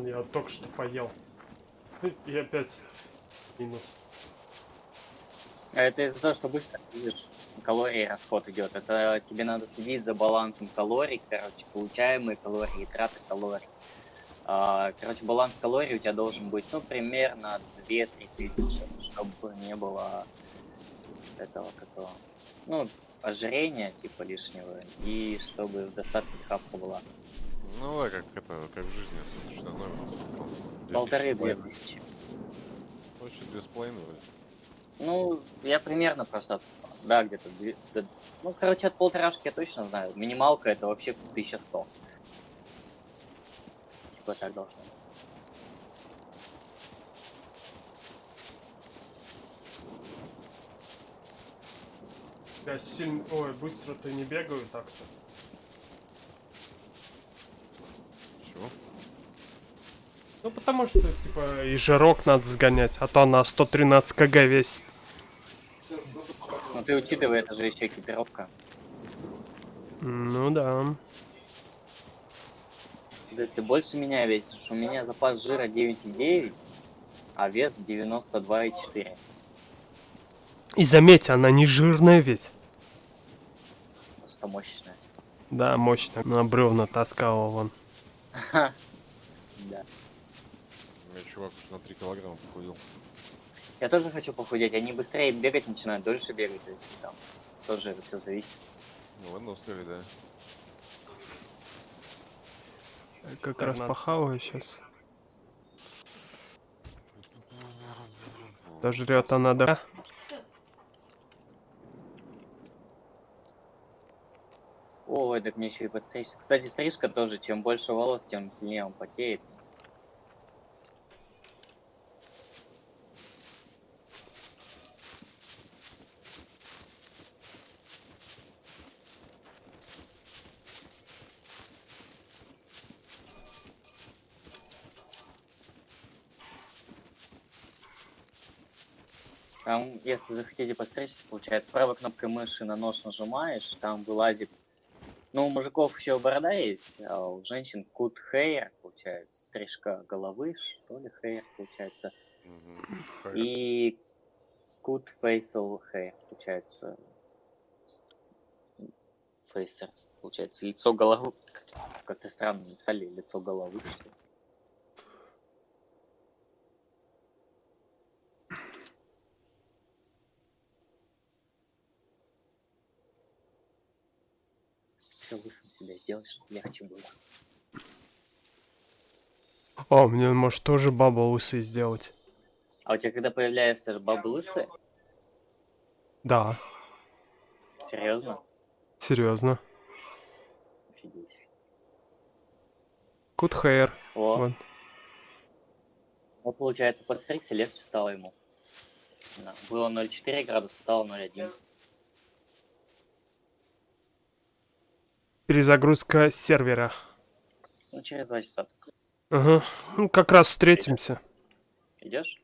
Вон, я только что поел. И опять минус. А Это из-за того, что быстро видишь, калорий расход идет. Это тебе надо следить за балансом калорий, короче, получаемые калории траты калорий. А, Короче, баланс калорий у тебя должен быть, ну, примерно 2-3 тысячи, чтобы не было этого какого, ну, ожирения, типа, лишнего, и чтобы в достатке хапка была. Ну да, как это, как в жизни, там, 2000 Полторы-две тысячи. Вообще две с половиной вроде. Ну, я примерно просто, да, где-то, да, ну, короче, от полторашки я точно знаю. Минималка это вообще 1100. Типа так должно. быть. Я сильно... Ой, быстро-то не бегаю так-то. Ну, потому что, типа, и жирок надо сгонять, а то на 113 кг весит. Ну, ты учитывай, это же еще экипировка. Ну да. Да ты больше меня весишь. У меня запас жира 9,9, а вес 92,4. И заметь, она не жирная ведь. Просто мощная. Да, мощная. На бревна таскала вон. Да. У меня чувак на 3 килограмма похудел. Я тоже хочу похудеть. Они быстрее бегать начинают, дольше бегать. То есть там тоже это все зависит. Ну ладно, устали, да. Я как раз похаваю сейчас. Дожрет она, да? Ой, так мне еще и подстричься. Кстати, стрижка тоже, чем больше волос, тем сильнее он потеет. Там, если захотите подстричься, получается, правой кнопкой мыши на нож нажимаешь, там вылазит ну, у мужиков еще борода есть, а у женщин кут хейр, получается, стрижка головы, что ли, хейр, получается. И кут фейсал хейр, получается. Фейсер, получается, лицо головы. Как- Как-то странно написали, лицо головы, что ли. Все лысым себя сделать, чтобы легче было. О, мне может тоже баба лысый сделать. А у тебя когда появляешься бабы лысые? Да, Серьезно? серьезно. Офигеть. Good hair. О, Вот. вот получается, подстригся, легче стало ему. Было 0,4 градуса, стало 0,1. Перезагрузка сервера. Ну, через два часа. Ага. Ну, как раз встретимся. Идешь?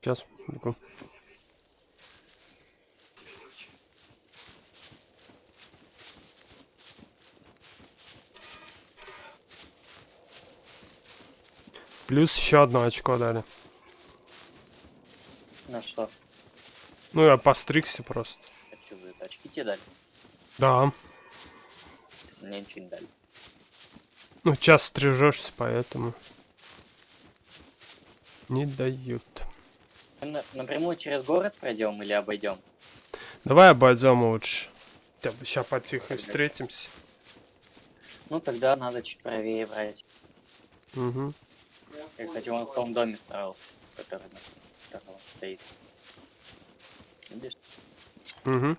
Сейчас. Плюс еще одно очко дали. На что? Ну, я постригся просто. Это что за? Очки тебе дали? Да. Мне ничего не дали. Ну, час стрижешься, поэтому. Не дают. На- напрямую через город пройдем или обойдем? Давай обойдем лучше. Сейчас потихо встретимся. Ну, тогда надо чуть правее брать. Угу. Я, кстати, вон в том доме старался, который стоит. Видишь? Угу.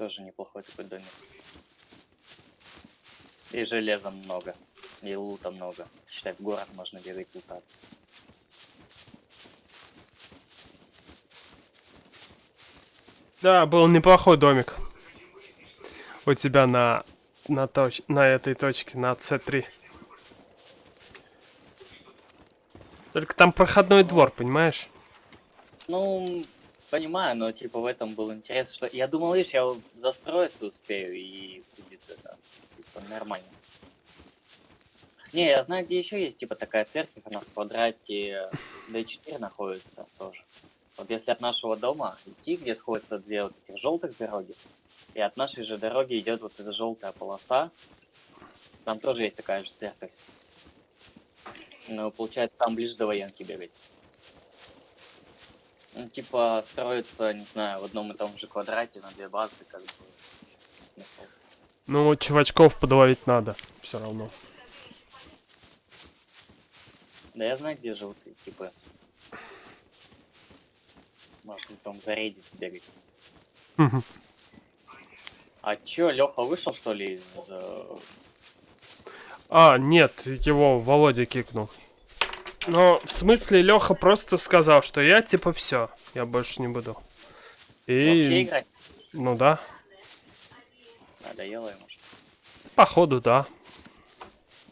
Тоже неплохой такой домик. И железа много. И лута много. Считай, в город можно бегать лутаться. Да, был неплохой домик. У тебя на на точ на этой точке на C3. Только там проходной двор, понимаешь? Ну, понимаю, но типа в этом был интерес, что я думал, видишь, я застроиться успею и будет это типа, нормально. Не, я знаю, где еще есть, типа, такая церковь, она в квадрате D4 находится тоже. Вот если от нашего дома идти, где сходятся две вот этих желтых дороги, и от нашей же дороги идет вот эта желтая полоса, там тоже есть такая же церковь. Но получается, там ближе до военки бегать. Ну, типа, строится, не знаю, в одном и том же квадрате на две базы, как бы, смысл. Ну, вот чувачков подловить надо. Все равно. Да я знаю, где желтые, типа. Можно там зарейдить, бегать. А чё, Леха вышел, что ли, из... э, А, нет, его Володя кикнул. Но в смысле Леха просто сказал, что я типа все, я больше не буду. вообще И, играть? ну да, Надоело ему, походу да.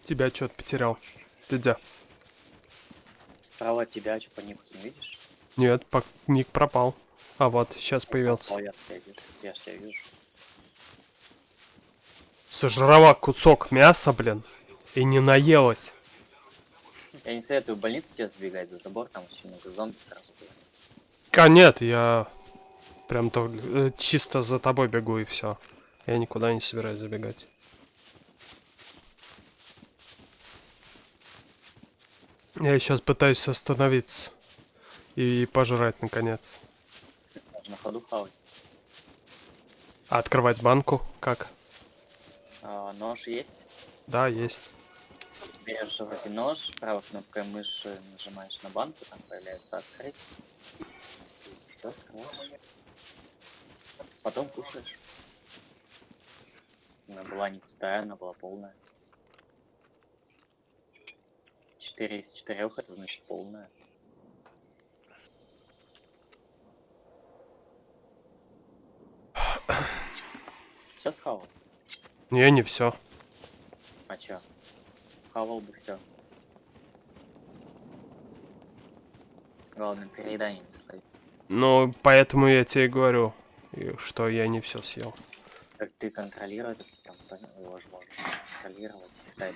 Тебя что-то потерял. Ты где? Справа от тебя, что по нику не видишь? Нет, пок- ник пропал. А вот, сейчас появился. О, я тебя вижу. Я тебя вижу. Сожрала кусок мяса, блин, и не наелась. Я не советую в больницу тебе забегать за забор, там очень много зомби сразу будет. А нет, я прям то э, чисто за тобой бегу и все. Я никуда не собираюсь забегать. Я сейчас пытаюсь остановиться и пожрать наконец. Можно на ходу хавать. А открывать банку как? А, нож есть? Да, есть. Берешь в руки нож, правой кнопкой мыши нажимаешь на банку, там появляется открыть. Все, открываешь. Потом кушаешь. Она была не пустая, она была полная. 4 из 4 это значит полная. Все схавал. Не, не все. А чё? Схавал бы все. Главное, переедание не словить. Ну, поэтому я тебе и говорю, что я не все съел. Как ты контролировать, там, его же можно контролировать. Считай,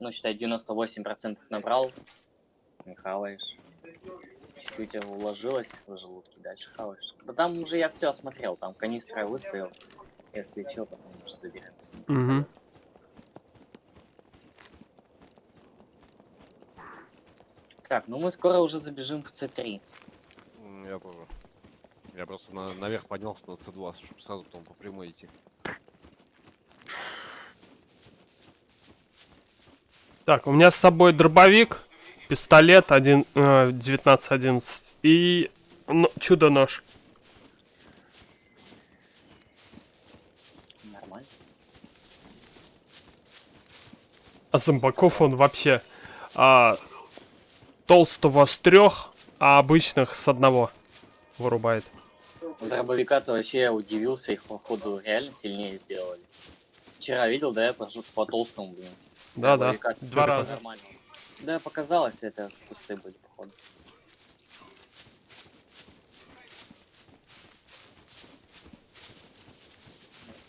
ну, считай, 98% набрал, не хаваешь. Чуть-чуть уложилось в желудке, дальше хаваешь. Да там уже я все осмотрел, там канистра выставил. Если что, потом уже заберемся. Угу. Так, ну мы скоро уже забежим в С3. М, Я тоже. Я просто на- наверх поднялся на C2, чтобы сразу потом по прямой идти. Так, у меня с собой дробовик, пистолет один, э, 1911 и ну, чудо-нож. Нормально. А зомбаков он вообще а, толстого с трех, а обычных с одного вырубает. Дробовика-то вообще я удивился, их походу реально сильнее сделали. Вчера видел, да, я пошел по толстому, блин. Да, да, два раза. нормально. Да, показалось, это пустые были, походу.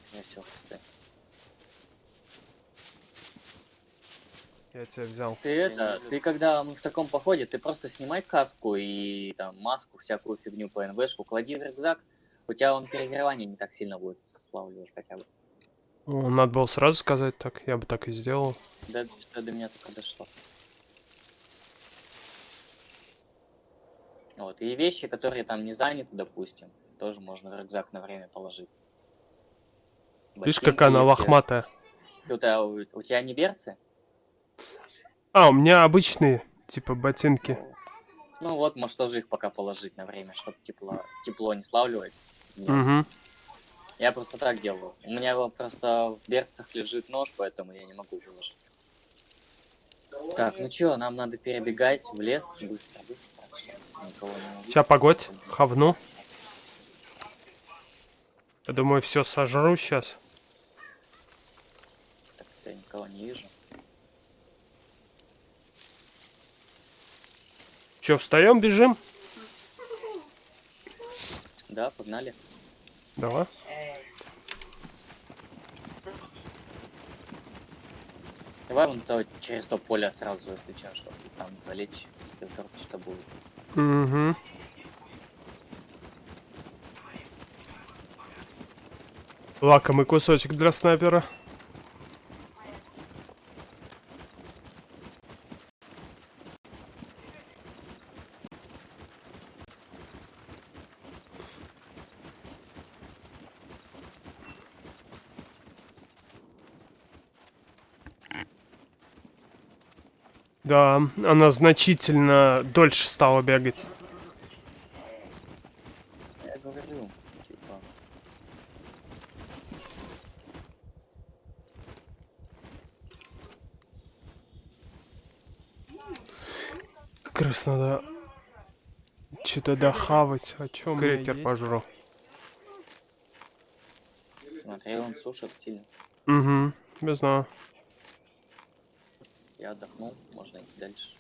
Скорее всего, пустые. Я тебя взял. Ты это, ты когда мы в таком походе, ты просто снимай каску и там маску, всякую фигню по НВшку, клади в рюкзак, у тебя он перегревание не так сильно будет славливать хотя бы. Надо было сразу сказать так, я бы так и сделал. Да, что до меня только дошло. Вот, и вещи, которые там не заняты, допустим, тоже можно в рюкзак на время положить. Видишь, Ботинки, какая она лохматая. У тебя, у, у тебя не берцы? А, у меня обычные, типа ботинки. Ну вот, может тоже их пока положить на время, чтобы тепло, тепло не славливать. Нет. Угу. Я просто так делаю. У меня вот просто в берцах лежит нож, поэтому я не могу выложить. Так, ну чё, нам надо перебегать в лес быстро, быстро. Ща погодь, хавну. Я думаю, все сожру сейчас. Так, я никого не вижу. Че, встаем, бежим? Да, погнали. Давай. Давай вон то через то поле сразу, если что, чтобы там залечь, если вдруг что-то будет. Угу. Лакомый кусочек для снайпера. Да, она значительно дольше стала бегать. Я говорю, типа, Как раз надо что-то дохавать. О чем крекер пожру. смотри, он сушит сильно. Угу, не знаю. Я отдохнул, можно идти дальше.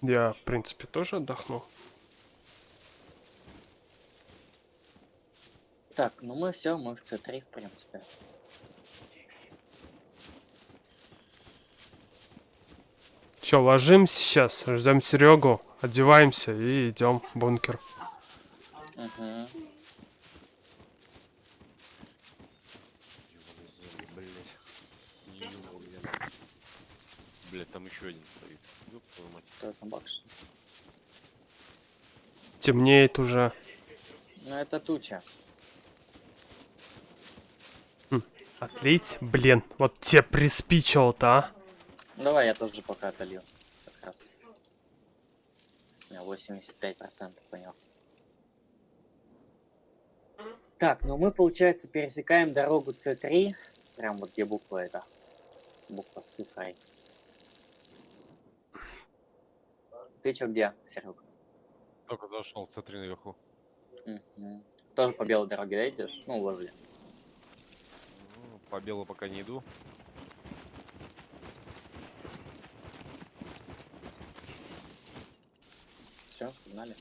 Я, в принципе, тоже отдохнул. Так, ну мы все, мы в C3, в принципе. Че, ложимся сейчас, ждем Серегу, одеваемся и идем в бункер. Угу. Блять, там еще один стоит. Ёб твою мать. Кто зомбак, что ли? Темнеет уже. Ну это туча. Отлить? Блин, вот тебе приспичило-то, а? Давай я тоже пока отолью. Как раз. У меня 85% понял. Так, ну мы, получается, пересекаем дорогу C3. Прям вот где буква эта. Буква с цифрой. Ты чё где, Серега? Только зашел, смотри наверху. Мгм. Тоже по белой дороге, да, идешь? Ну, возле. Ну, По белу пока не иду. Все, погнали.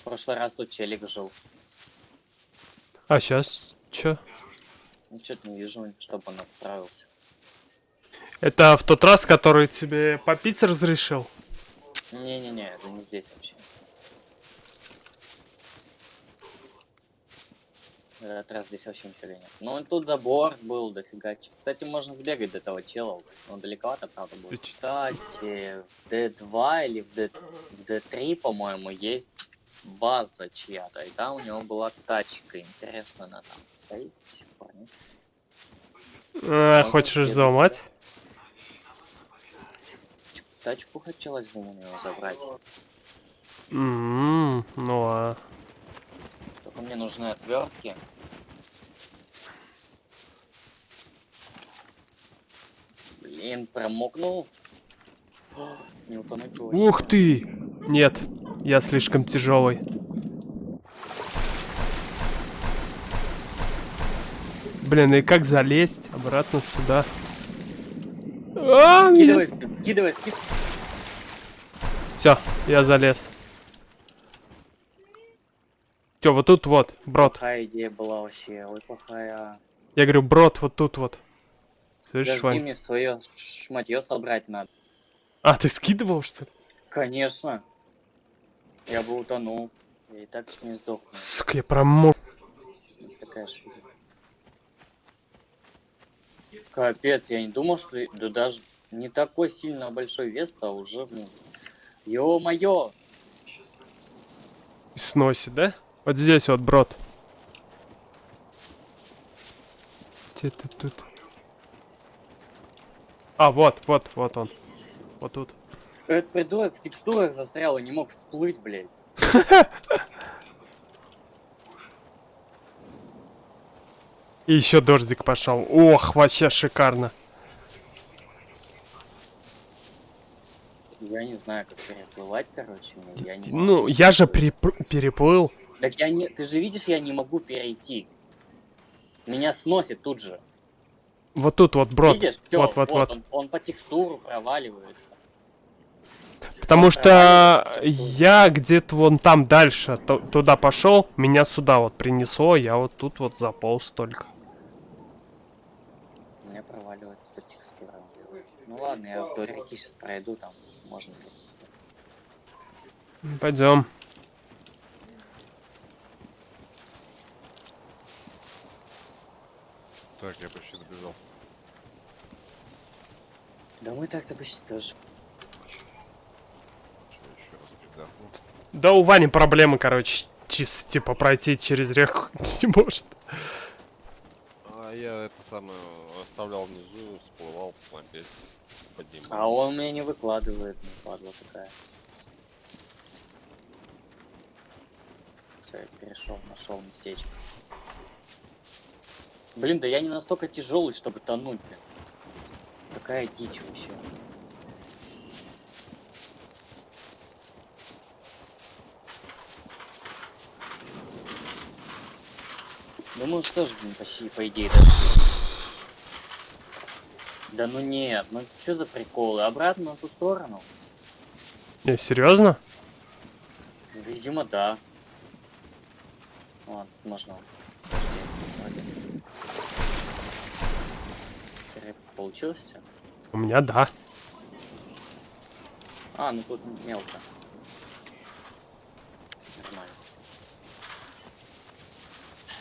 В прошлый раз тут челик жил. А сейчас чё? Ну, что-то не вижу, чтобы он отправился. Это в тот раз, который тебе попить разрешил? Не-не-не, это не здесь вообще. Этот раз здесь вообще нифига нет. Ну, тут забор был, дофига. Кстати, можно сбегать до этого чела. Он далековато, правда, чё? Кстати, в D2 или в, D... в D3, по-моему, есть база чья-то. И там у него была тачка. Интересно, она там стоит до сих пор, нет? А, Он хочешь взломать? Тачку хотелось бы у него забрать. М, Ну а. Только мне нужны отвертки. Блин, промокнул. Не утонуть. Ух ты! Нет, я слишком тяжелый. Блин, и как залезть обратно сюда? А, Скидывай, ск- скидывай, скидывай. Все, я залез. Че, вот тут вот, брод. Плохая идея была вообще, ой, плохая. Я говорю, брод, вот тут вот. Слышишь, Подожди, Вань? мне свое шматье собрать надо. А, ты скидывал, что ли? Конечно. Я бы утонул. Я и так чуть не сдох. Сука, я промок. Такая фигня. Капец, я не думал, что да даже не такой сильно большой вес, а уже, блин. Ё-моё! Сносит, да? Вот здесь вот, брод. Где ты тут? А, вот, вот, вот он. Вот тут. Этот придурок в текстурах застрял и не мог всплыть, блядь. И еще дождик пошел. Ох, вообще шикарно. Я не знаю, как переплывать, короче. Я не Ну, я же переплыл. Так я не... Ты же видишь, я не могу перейти. Меня сносит тут же. Вот тут вот брод. Видишь? Всё, вот, вот, вот. Он, он по текстуру проваливается. Потому что я где-то вон там дальше ту- туда пошел, меня сюда вот принесло, я вот тут вот заполз только. Меня проваливается по текстурам. Ну ладно, я вдоль реки сейчас пройду, там можно. Пойдем. Так, я почти добежал. Да мы так-то почти тоже. Да у Вани проблемы, короче, чисто типа пройти через реку не может. А я это самое оставлял внизу, всплывал опять. Поднимал. А он меня не выкладывает, ну падла такая. Все, я перешел, нашел местечко. Блин, да я не настолько тяжелый, чтобы тонуть, блин. Такая дичь вообще. Ну мы блин, почти, по идее, дошли. Да ну нет, ну что за приколы? Обратно на ту сторону? Не, серьезно? Видимо, да. Ладно, можно. Подожди, Получилось? У меня да. А, ну тут мелко. Нормально.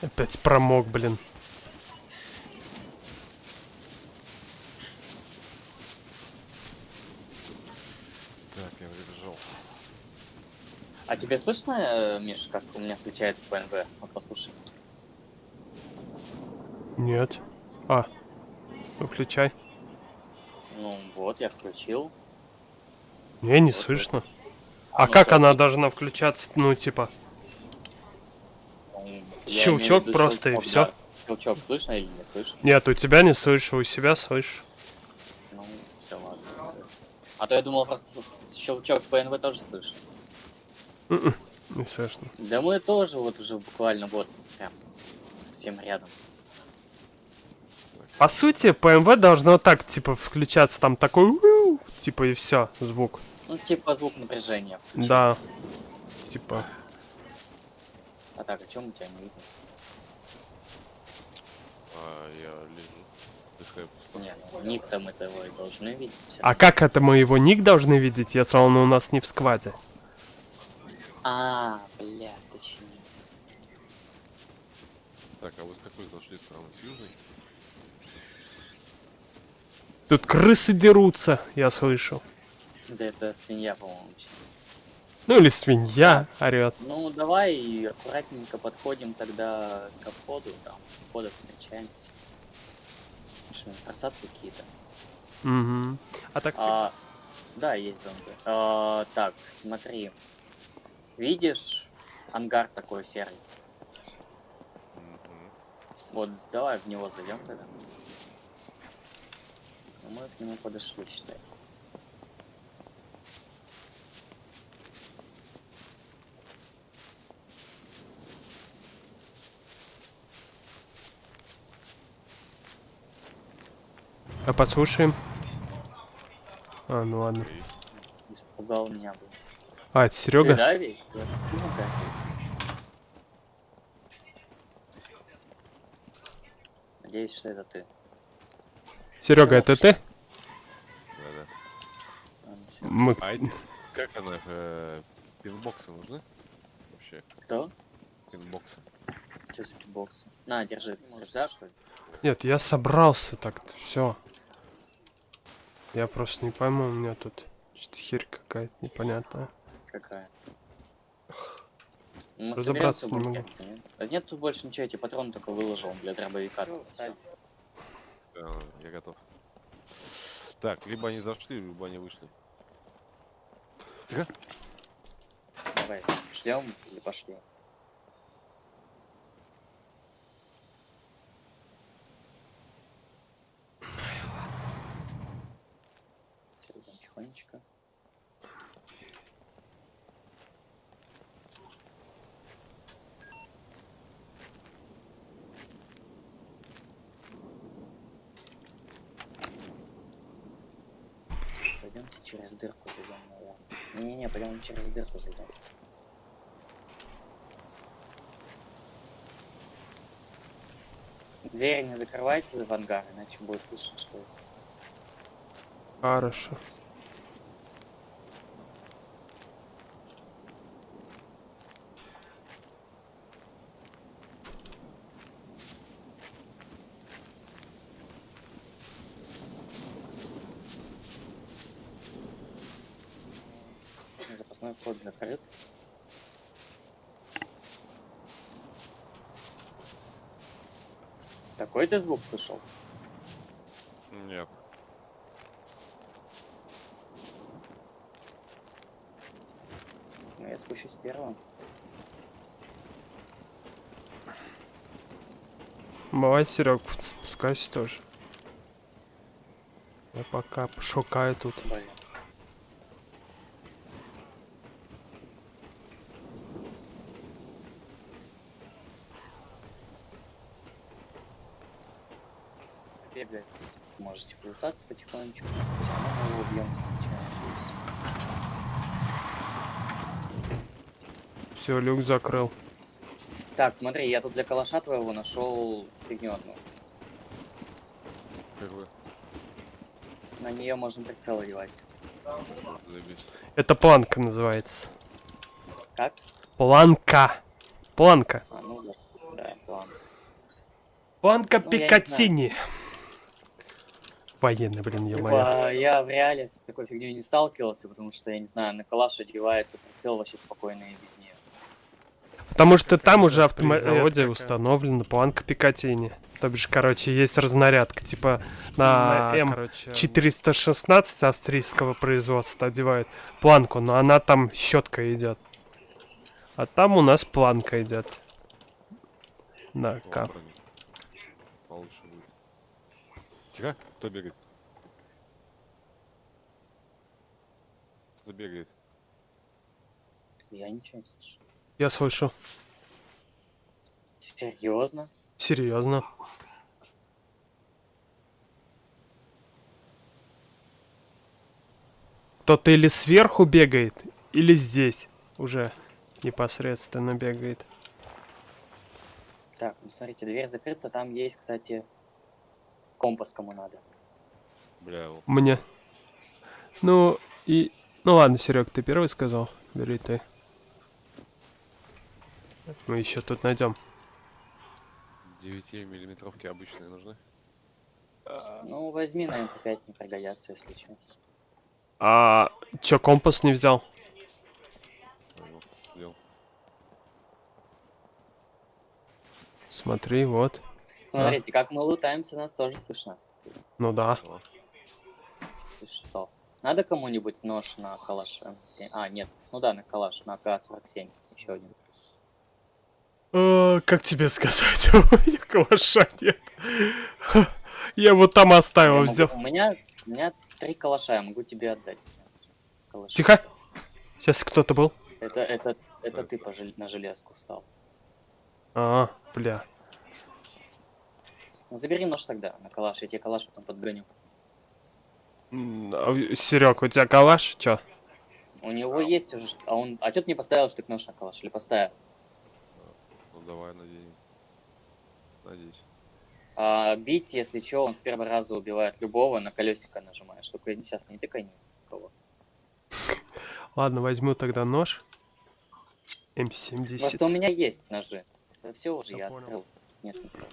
Опять промок, блин. Так, я добежал. А тебе слышно, э, Миш, как у меня включается ПНВ? Вот послушай. Нет. А. Выключай. Ну вот, я включил. Не, не Вот слышно. А ну как она должна включаться? Ну, типа. Щелчок просто и да. Щелчок слышно или не слышно? Нет, у тебя не слышу, у себя слышу. Ну, все, ладно. А то я думал, просто щелчок ПНВ тоже слышно. М-м, Не слышно. Да мы тоже вот уже буквально вот прям совсем рядом. По сути, ПМВ должно так, типа, включаться там такой, типа, и все, звук. Ну, типа звук напряжения. включил. Да. Типа. А так, о чем у тебя не видно? А я лежу. Дыхаю. Не, ну, ник там этого и должны видеть. А как это мы его ник должны видеть, если он у нас не в скваде? А, бля, точнее. Так, а вы с какой зашли стороны? С южной? Тут крысы дерутся, я слышу. Да это свинья, по-моему. Ну или свинья орет. Ну, давай и аккуратненько подходим тогда к входу, там, входа встречаемся. Что, просадки какие-то? Угу. А так А, да, есть зомби. А, так, смотри. Видишь ангар такой серый? Мгм. Вот, давай в него зайдем тогда. Ну, мы к нему подошли, считай. А подслушаем. А, ну ладно. Испугал меня, был. А, это Серега? да, да. Надеюсь, что это ты. Серега, это ты? Да-да. А, ну. Мы... А эти, как она, э, пинбоксы нужны? Вообще, Кто? пинбоксы. Что за бокс? На, держи. Рюкзак, что ли? Нет, я собрался так-то, все. Я просто не пойму, у меня тут что-то херь какая-то непонятная. Какая? Мы Разобраться не могу. нет? Да нет тут больше ничего, я тебе патрон только выложил для дробовика. Всё. Да, я готов. Так, либо они зашли, либо они вышли. Тихо. Давай, ждем или пошли? Всё, идём тихонечко. Пойдемте через дырку зайдем, наверное. Пойдем через дырку зайдем. Двери не закрывайте в ангар, иначе будет слышно, что. Хорошо. Запасной вход закрыт. Такой ты звук слышал? Нет. Ну, я спущусь первым. Давай, Серег, спускайся тоже. Я пока шукаю тут. Блин. Бегай. Можете потихонечку. Все равно мы его убьем сначала. Все, люк закрыл. Так, смотри, я тут для калаша твоего нашел фигню одну. Первый. На нее можно прицел одевать. Это планка называется. Как? Планка. Планка. А, ну да. Да, ладно. Планка Ну, я не Пикатини. Военный, блин, я. Типа, я в реале с такой фигней не сталкивался, потому что, я не знаю, на калаш одевается прицел вообще спокойно и без нее. Потому что там уже автомобиле какая. установлена планка Пикатини. То бишь, короче, есть разнарядка, типа на М 416 австрийского производства одевают планку, но она там щетка идет. А там у нас планка идет. На О, К. броня. Получше будет. Тихо. Кто бегает? Кто бегает? Я ничего не слышу. Я слышу. Серьезно? Серьезно. Кто-то или сверху бегает, или здесь уже непосредственно бегает. Так, ну смотрите, дверь закрыта, там есть, кстати, компас кому надо. Бля. Мне. Ну, и... Ну ладно, Серег, ты первый сказал. Бери ты. Мы еще тут найдем. 9 миллиметровки обычные нужны. Ну, возьми, наверное, опять не пригодятся, если что. А чё, компас не взял? Смотри, вот. Смотрите, как мы лутаемся, нас тоже слышно. Ну да. Ты что? Надо кому-нибудь нож на калаш М7? А, нет. Ну да, на калаш, на АК-47. Еще один. А, как тебе сказать? У меня калаша нет. Я вот там оставил, взял. У меня, у меня три калаша, я могу тебе отдать. Калаши. Тихо. Сейчас кто-то был. Это, это, это ты по жел- на железку встал. А, бля. Ну, забери нож тогда на калаш, я тебе калаш потом подгоню. Серег, у тебя калаш? Чё? У него есть уже, а он, а что ты не поставил штык нож на калаш? Или поставил? ну давай, наденем. Надеюсь. А, бить, если что, он с первого раза убивает любого, на колесико нажимаешь. Только сейчас не тыкай никого. Ладно, возьму тогда нож. Просто у М70. меня есть ножи. все уже Я я понял. открыл. Нет, никого.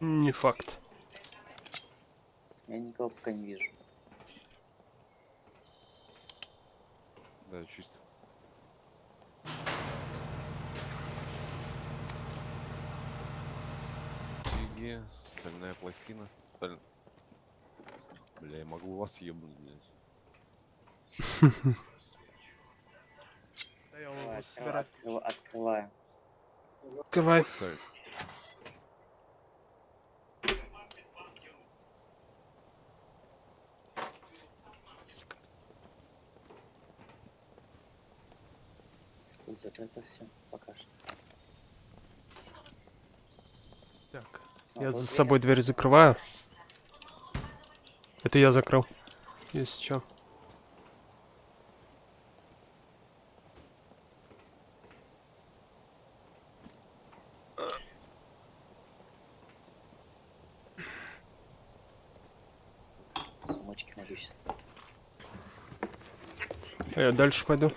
Не факт. Я никого пока не вижу. Да, чисто. Стальная пластина. Сталь... Бля, я могу вас ебнуть, блядь. Да я его собирать. Открываю. Открывай. Закрыто все, пока что. Так. А, Я за дверь. собой дверь закрываю. Это я закрыл. Если что. Замочки могу сейчас. А я дальше пойду.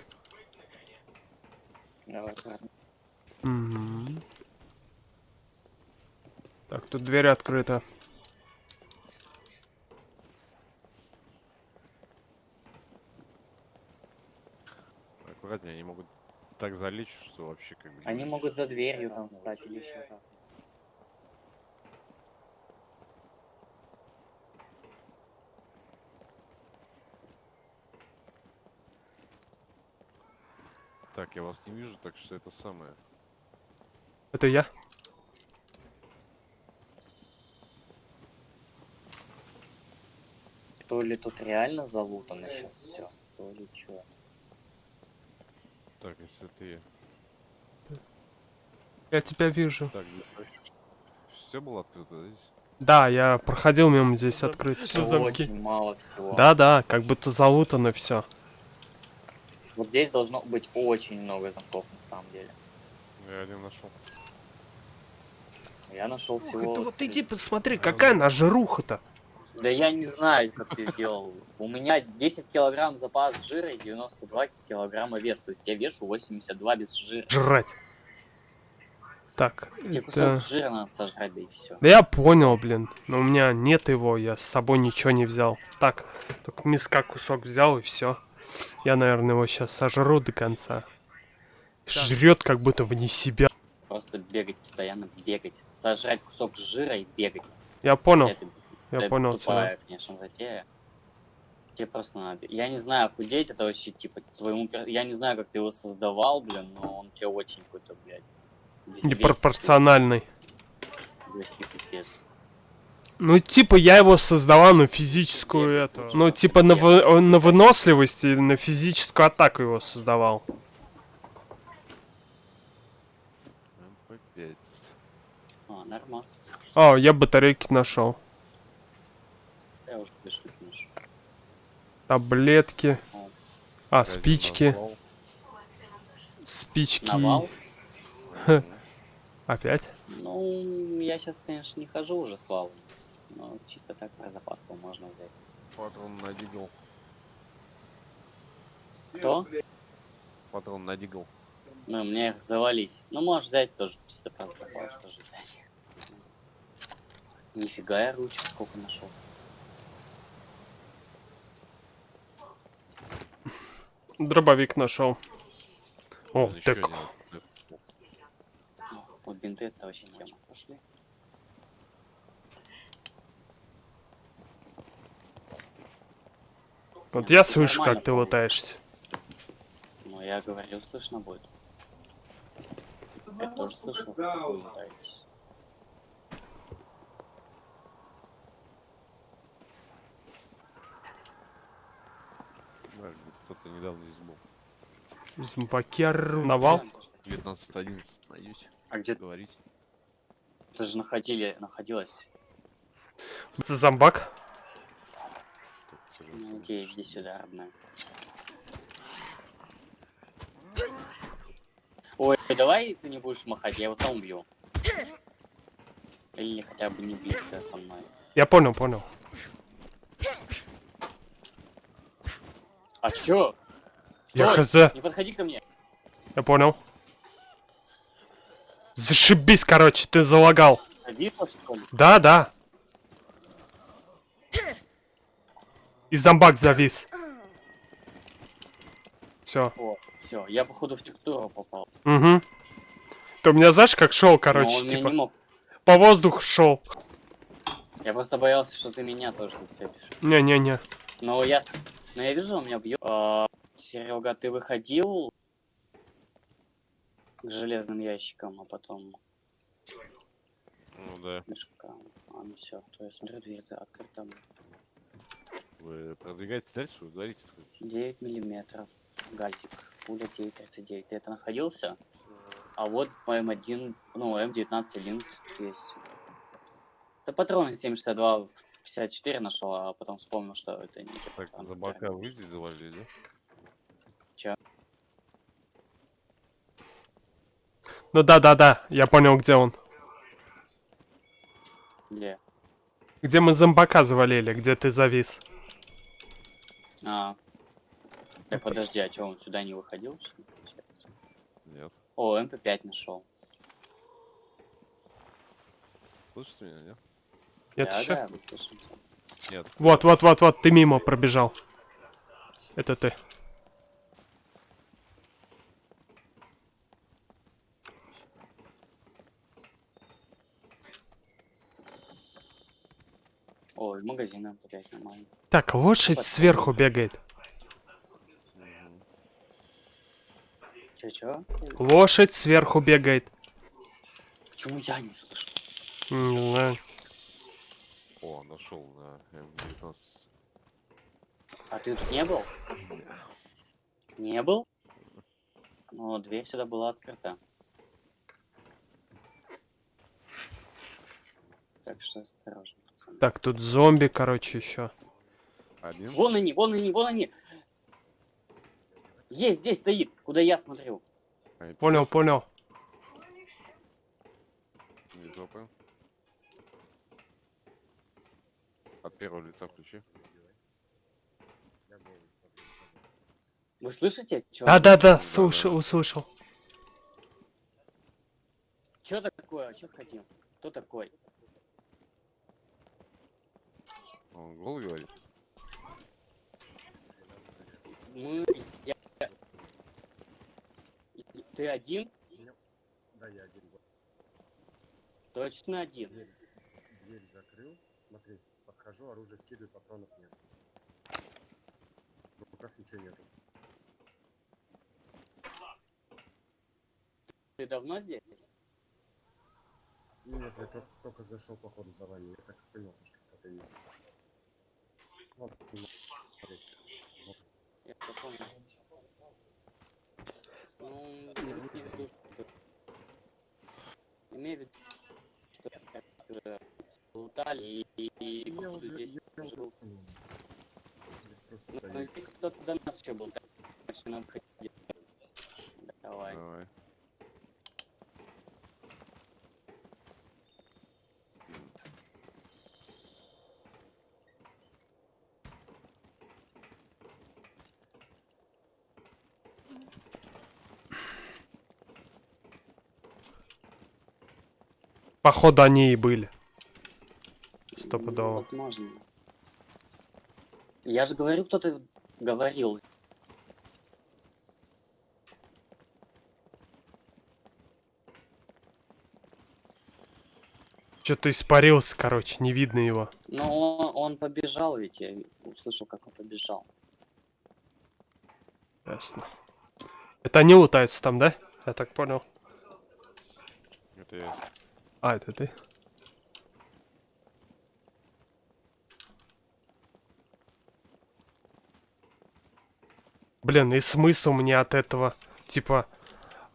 Давай, ладно. Мгм. Так, тут дверь открыта. аккуратнее, они могут так залечь, что вообще как бы... Они могут за дверью там встать или еще как. Так, я вас не вижу, так что это самое. Это я? Ли тут реально залутано сейчас все, то ли что. Так, если ты... Я тебя вижу. Так, все было открыто да, здесь? Да, я проходил мимо здесь открыт. Все замки. Очень мало всего. Да-да, как будто залутано все. Вот здесь должно быть очень много замков на самом деле. Я один нашел. Я нашел всего. вот иди посмотри, какая нажруха-то. Да я не знаю, как ты делал. У меня 10 килограмм запас жира и 92 килограмма вес. То есть я вешу 82 без жира. Жрать. Так, Тебе кусок это... жира надо сожрать, да и все. Да я понял, блин. Но у меня нет его, я с собой ничего не взял. Так, только миска кусок взял и все. Я, наверное, его сейчас сожру до конца. Жрет как будто вне себя. Просто бегать постоянно, бегать. Сожрать кусок жира и бегать. Я понял, Это, я это понял тебя. тупая, конечно, затея. Тебе просто надо... Я не знаю, худеть это вообще, типа, твоему... Я не знаю, как ты его создавал, блин, но он тебе очень какой-то, блядь... Непропорциональный. Ну, типа, я его создавал на физическую эту. Ну, типа, на, вы- на выносливость и на физическую атаку его создавал. МП5. А, нормас. О, я батарейки нашел. Я уже две штуки ношу. Таблетки. Вот. А, спички. Спички. Навал? Опять? Ну, я сейчас, конечно, не хожу уже с валом. Но чисто так про запас его можно взять. Патрон на дигл. Кто? Патрон на дигл. Ну, у меня их завались. Ну, можешь взять тоже чисто про запас тоже взять. Нифига я ручек сколько нашел. Дробовик нашел. О, Ещё так. один. Вот бинты это вообще тема. Пошли. Вот я слышу, Нормально, как ты лутаешься. Ну, я говорил, слышно будет. Я тоже слышал, как вы летаетесь. Да, недавно здесь был. Зомбакер. Навал? 19-11 найдете. А где Говорите. ты же находили, находилась? Это зомбак? Ну, окей, иди сюда, родная. Ой, давай ты не будешь махать, я его сам убью. Или хотя бы не близко со мной. Я понял, понял. А чё? Я хз. Не подходи ко мне. Я понял. Зашибись, короче, ты залагал. Зависло, что ли? Да, да. И зомбак завис. Все. Все, я походу в текстуру попал. Угу. Ты у меня знаешь, как шел, короче, меня типа, не мог. по воздуху шел. Я просто боялся, что ты меня тоже зацепишь. Не-не-не. Но я, но я вижу, он меня бьет. Серега, ты выходил к железным ящикам, а потом Ну да. мешкам. А, ну все, то я смотрю, дверь открыта. Вы продвигаетесь дальше, ударите. 9 миллиметров. Газик. Пуля 9.39. Ты это находился? А вот по М1, ну, М19 линз есть. Да патроны 762 54 нашел, а потом вспомнил, что это не Так, за бока которые- вы здесь завалили, да? Ну да-да-да, я понял, где он. Где? Где мы зомбака завалили, где ты завис. А. Так, подожди, а что, он сюда не выходил, что ли, получается? Нет. О, МП5 нашел. Слышите меня, нет? Нет да, еще? да, мы. Нет. Вот, вот, вот, вот, ты мимо пробежал. Это ты. О, из магазина, блядь, нормально. Так, лошадь Вот. сверху бегает. Чё-чё? Лошадь сверху бегает. Почему я не слышу? Не знаю. О, нашел на М19. А ты тут не был? Не был? Ну, дверь сюда была открыта. Так что осторожно, пацаны. Так, тут зомби, короче, еще. Один? Вон они, вон они, вон они! Есть, здесь стоит, куда я смотрю. А, Понял, понял. Не жопы. От первого лица включи. Вы слышите? Чё? Да, слушал, да. услышал. Чё такое? Чё хотим? Кто такой? Он гол говорит? Мы... Я... Ты один? Да, я один. Точно один. Дверь, дверь закрыл. Смотри, подхожу, оружие скидываю, патронов нет. В руках ничего нету. Ты давно здесь? Нет, я только, только зашел, походу, за вами. Я так понял, что кто-то есть. Вот, не смотри. Вот. Я понял. Ну, виду, что... Имею в виду, что лутали и, и, походу, здесь жил. Ну, стою. но здесь кто-то до нас еще был, так что нам ходить. Давай. Давай. Походу, они и были. Ну, Стопудово. возможно. Я же говорю, кто-то говорил. Что-то испарился, короче, не видно его. Но он, он побежал ведь, я услышал, как он побежал. Ясно. Это они лутаются там, да? Я так понял. Это я. А, это ты? Блин, и смысл мне от этого? Типа,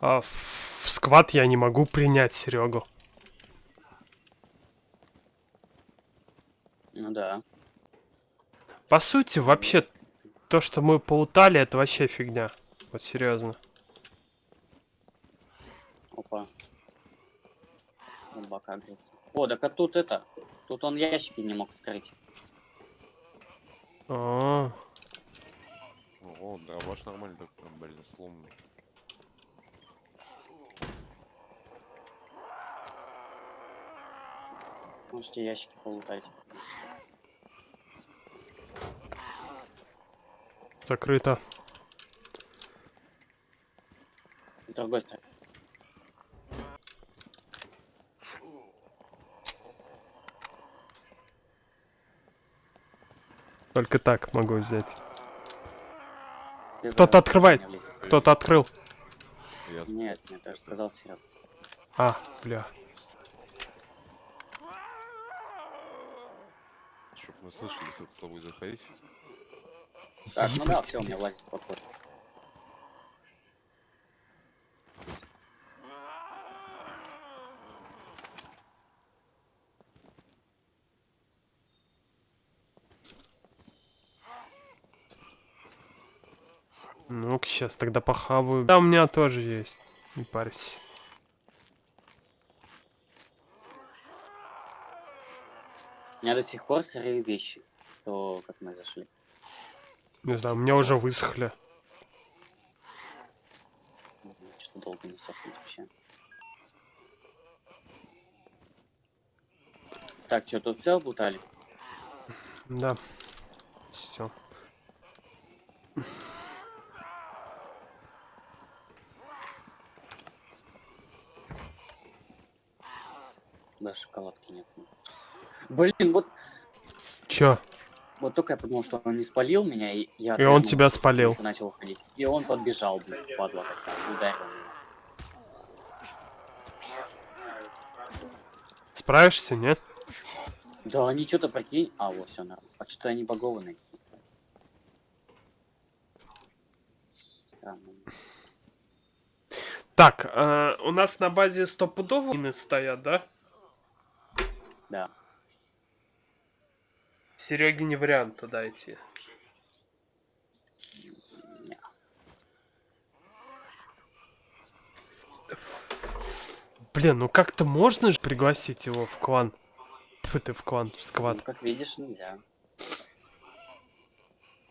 а, в сквад я не могу принять Серегу. Ну да. По сути, вообще, то, что мы полутали, это вообще фигня. Вот серьезно. Зомбака греется. О, так а тут это. Тут он ящики не мог скрыть. А, О, да, ваш нормально, так там, блин, сломанный. Можете ящики полутать. закрыто. С другой стороны. Только так могу взять. Кто-то открывает. Кто-то открыл. Нет, нет, я же сказал Серег. А, бля. чтоб мы слышали, если кто будет заходить. Так, ну да, все, у меня влазит спокойно. Сейчас тогда похаваю. Да, у меня тоже есть. Не парься. У меня до сих пор сырые вещи. Того, как мы зашли. Не знаю, у меня уже высохли. Что долго не сохнет вообще. Так, что, тут все облутали? Да. Все. Даже шоколадки нет. Блин, вот, Чё? вот только я подумал, что он не спалил меня, и я... И он тебя спалил. Начал ходить. И он подбежал, блин, падла такая, ударил меня. Справишься, нет? Да, они что-то прикинь... А, вот, все нормально. А что-то они багованные. Так, э, у нас на базе стопудово мины стоят, да? Да. Сереге не вариант туда идти. Блин, ну как-то можно же пригласить его в клан? Тьфу ты в клан, в Ну, сквад. как видишь, нельзя.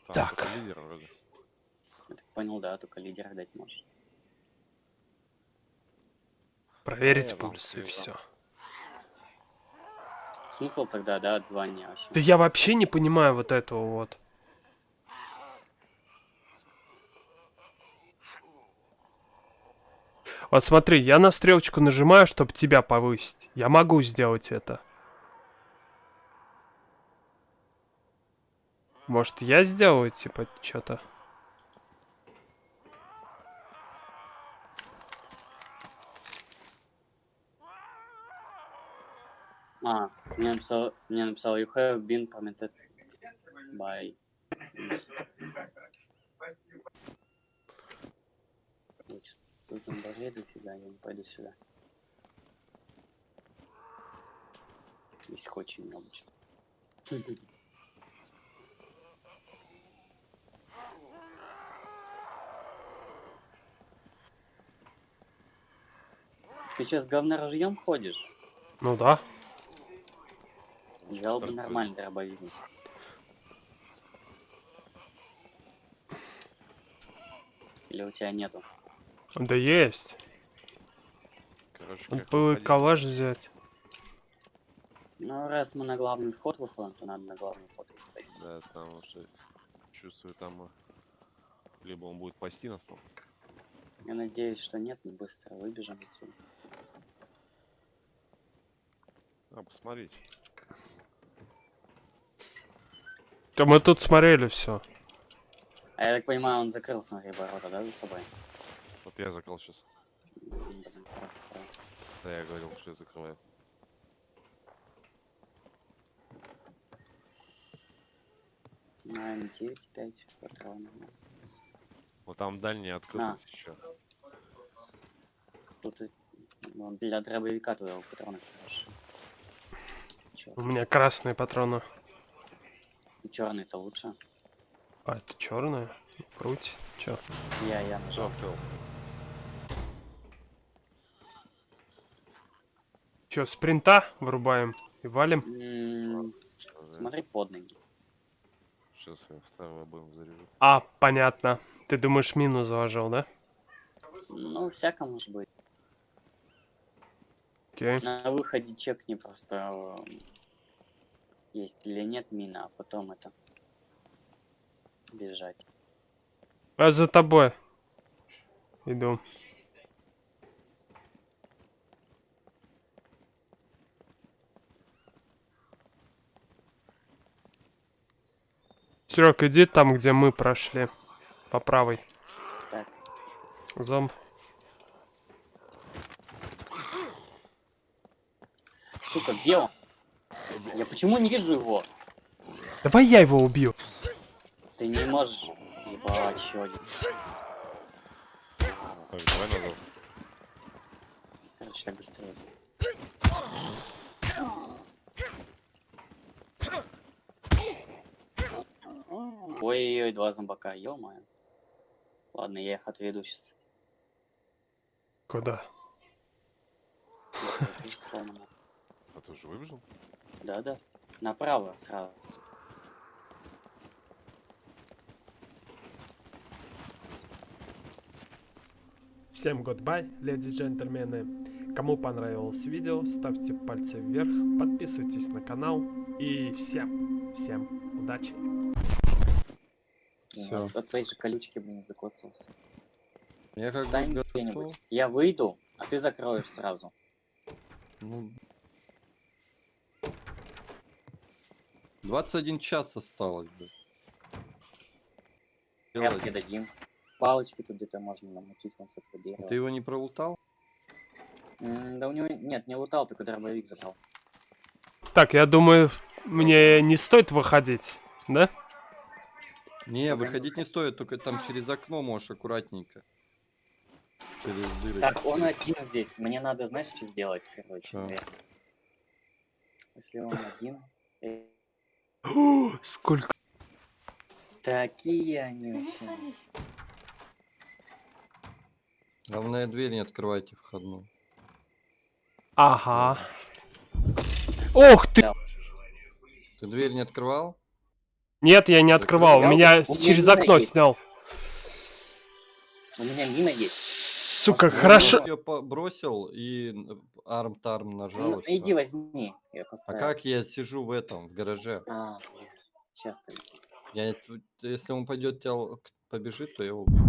Там Так. лидер вроде. Я так понял, да, только лидера дать можешь. Проверить я вам пульс и все. Смысл тогда, да, от вообще? Да я вообще не понимаю вот этого вот. Вот смотри, я на стрелочку нажимаю, чтобы тебя повысить. Я могу сделать это. Может, я сделаю, типа, что-то? А, мне написал, мне написал, you have been commented by... Ой, чё- Тут зомбарей дофига, я не пойду сюда. Здесь очень чего. Ты что, с говноружьем ходишь? Ну да. Взял бы нормальный дробовик. Или у тебя нету? Да есть. Короче, выходить? калаш взять. Ну, раз мы на главный вход выходим, то надо на главный вход выходить. Да, потому что чувствую там э, либо он будет пасти нас там. Я надеюсь, что нет, мы быстро выбежим отсюда. А, посмотрите. Да мы тут смотрели все. А я так понимаю, он закрыл, смотри, ворота, да, за собой? Вот я закрыл сейчас. Да, я говорил, что я закрываю. На М9 5 патронов. Вот там дальний открыт А. еще. Тут и- для дробовика твоего патрона хорошо. У меня красные патроны. Черный-то лучше. А, это черные? Круть. Чё? Я, я нажал. Чё, спринта вырубаем и валим? М, Смотри под ноги. Сейчас я второй обоим заряжу. А, понятно. Ты думаешь, мину заложил, да? Ну, всяко может быть. Окей. На выходе чекни просто э, есть или нет мина, а потом это бежать. Я за тобой. Иду. Серег, иди там, где мы прошли. По правой. Так. Зомб. Сука, где он? Я почему не вижу его? Давай я его убью. Ты не можешь. Ебать, еще один. Так, давай назад. Короче, так быстрее. Ой-ой-ой, два зомбака, ё Ладно, я их отведу сейчас. Куда? А ты уже выбежал? Да-да. Направо сразу. Всем goodbye, леди и джентльмены. Кому понравилось видео, ставьте пальцы вверх, подписывайтесь на канал и всем, всем удачи. Всё. От, своей же колючки, блин, закоцался. Я как Встань где-нибудь. Я выйду, а ты закроешь сразу. Ну... 21 час осталось, блядь. Тряпки дадим. Палочки тут где-то можно намутить с этого дерева. Ты его не пролутал? М, Да у него... Нет, не лутал, только дробовик забрал. Так, я думаю, мне не стоит выходить, да? Не, Пока не выходить не стоит, только там через окно можешь аккуратненько. Через дырочку. Так, он один здесь. Мне надо, знаешь, что сделать, короче. Наверное. Если он один... э, Сколько? Такие они. Главное, дверь не открывайте входную. Ага. Ох ты! Ты дверь не открывал? Нет, я не открывал, меня у с- меня через окно есть. снял. У меня мина есть. Сука, хорошо. Я ее бросил и арм-тарм нажал. Ну, иди возьми. Я А как я сижу в этом, в гараже? А, сейчас ты. Я, если он пойдет тебя побежит, то я его убью.